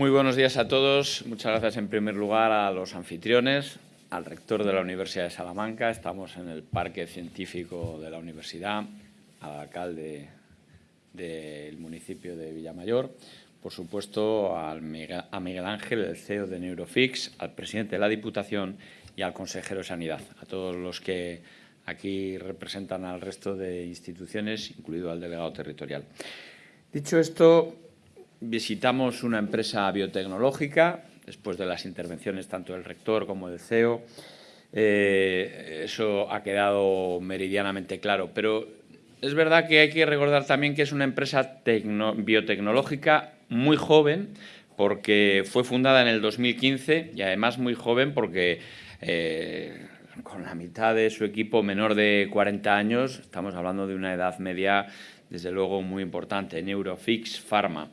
Muy buenos días a todos. Muchas gracias en primer lugar a los anfitriones, al rector de la Universidad de Salamanca. Estamos en el Parque Científico de la Universidad, al alcalde del municipio de Villamayor, por supuesto a Miguel Ángel, el CEO de Neurofix, al presidente de la Diputación y al consejero de Sanidad, a todos los que aquí representan al resto de instituciones, incluido al delegado territorial. Dicho esto, visitamos una empresa biotecnológica, después de las intervenciones tanto del rector como del CEO. Eh, eso ha quedado meridianamente claro, pero es verdad que hay que recordar también que es una empresa biotecnológica muy joven, porque fue fundada en el 2015 y además muy joven porque eh, con la mitad de su equipo menor de 40 años, estamos hablando de una edad media desde luego muy importante, Neurofix Pharma.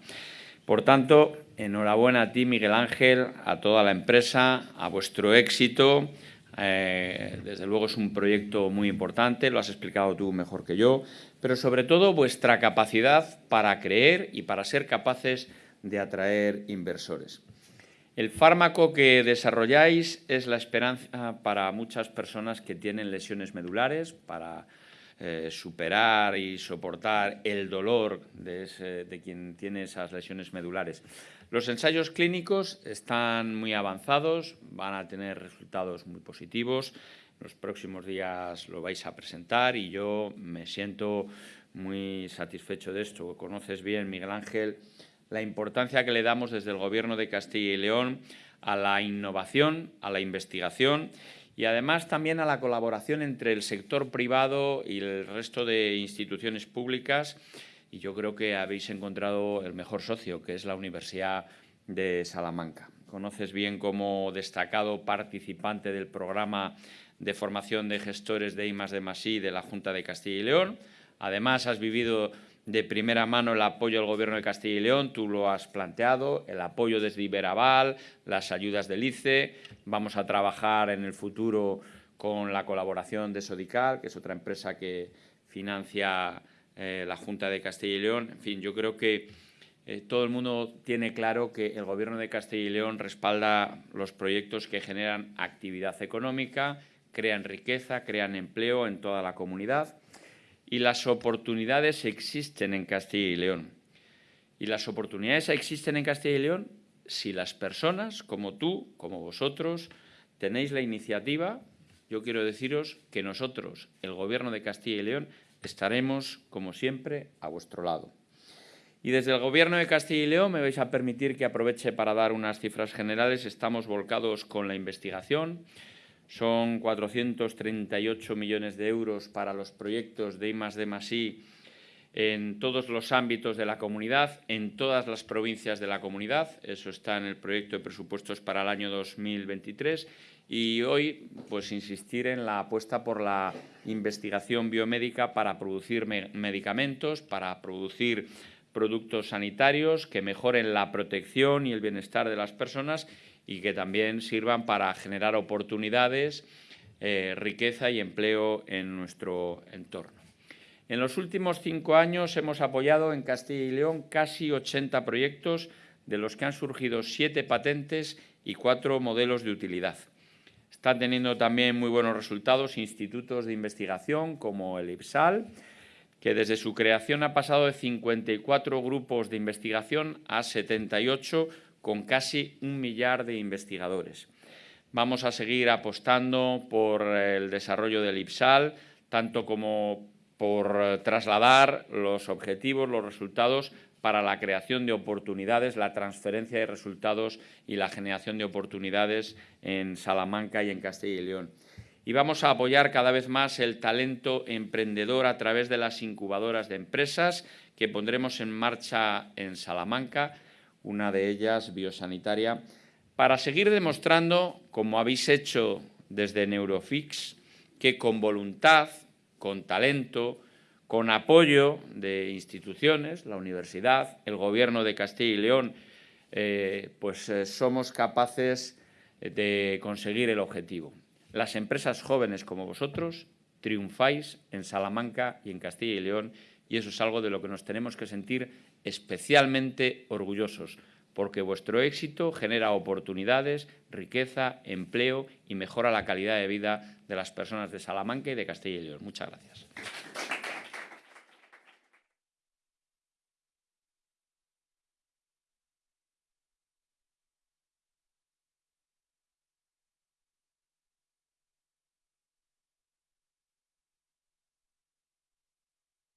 Por tanto, enhorabuena a ti, Miguel Ángel, a toda la empresa, a vuestro éxito. Eh, desde luego es un proyecto muy importante, lo has explicado tú mejor que yo, pero sobre todo vuestra capacidad para creer y para ser capaces de atraer inversores. El fármaco que desarrolláis es la esperanza para muchas personas que tienen lesiones medulares, para eh, superar y soportar el dolor de, de quien tiene esas lesiones medulares. Los ensayos clínicos están muy avanzados, van a tener resultados muy positivos. Los próximos días lo vais a presentar y yo me siento muy satisfecho de esto. Conoces bien, Miguel Ángel, la importancia que le damos desde el Gobierno de Castilla y León a la innovación, a la investigación y además también a la colaboración entre el sector privado y el resto de instituciones públicas y yo creo que habéis encontrado el mejor socio, que es la Universidad de Salamanca. Conoces bien como destacado participante del programa de formación de gestores de I+, de de la Junta de Castilla y León. Además, has vivido de primera mano el apoyo del Gobierno de Castilla y León, tú lo has planteado, el apoyo desde Iberaval, las ayudas del ICE. Vamos a trabajar en el futuro con la colaboración de Sodical, que es otra empresa que financia eh, la Junta de Castilla y León. En fin, yo creo que eh, todo el mundo tiene claro que el Gobierno de Castilla y León respalda los proyectos que generan actividad económica, crean riqueza, crean empleo en toda la comunidad y las oportunidades existen en Castilla y León. Y las oportunidades existen en Castilla y León si las personas, como tú, como vosotros, tenéis la iniciativa, yo quiero deciros que nosotros, el Gobierno de Castilla y León, estaremos, como siempre, a vuestro lado. Y desde el Gobierno de Castilla y León me vais a permitir que aproveche para dar unas cifras generales. Estamos volcados con la investigación, son 438 millones de euros para los proyectos de I+D+I en todos los ámbitos de la comunidad, en todas las provincias de la comunidad. Eso está en el proyecto de presupuestos para el año 2023. Y hoy, pues, insistir en la apuesta por la investigación biomédica para producir medicamentos, para producir productos sanitarios que mejoren la protección y el bienestar de las personas y que también sirvan para generar oportunidades, eh, riqueza y empleo en nuestro entorno. En los últimos cinco años hemos apoyado en Castilla y León casi 80 proyectos, de los que han surgido siete patentes y cuatro modelos de utilidad. Están teniendo también muy buenos resultados institutos de investigación como el IPSAL, que desde su creación ha pasado de 54 grupos de investigación a 78 con casi un millar de investigadores. Vamos a seguir apostando por el desarrollo del IPSAL, tanto como por trasladar los objetivos, los resultados para la creación de oportunidades, la transferencia de resultados y la generación de oportunidades en Salamanca y en Castilla y León. Y vamos a apoyar cada vez más el talento emprendedor a través de las incubadoras de empresas que pondremos en marcha en Salamanca una de ellas biosanitaria, para seguir demostrando, como habéis hecho desde Neurofix, que con voluntad, con talento, con apoyo de instituciones, la universidad, el Gobierno de Castilla y León, eh, pues eh, somos capaces de conseguir el objetivo. Las empresas jóvenes como vosotros triunfáis en Salamanca y en Castilla y León y eso es algo de lo que nos tenemos que sentir especialmente orgullosos, porque vuestro éxito genera oportunidades, riqueza, empleo y mejora la calidad de vida de las personas de Salamanca y de Castilla y León. Muchas gracias.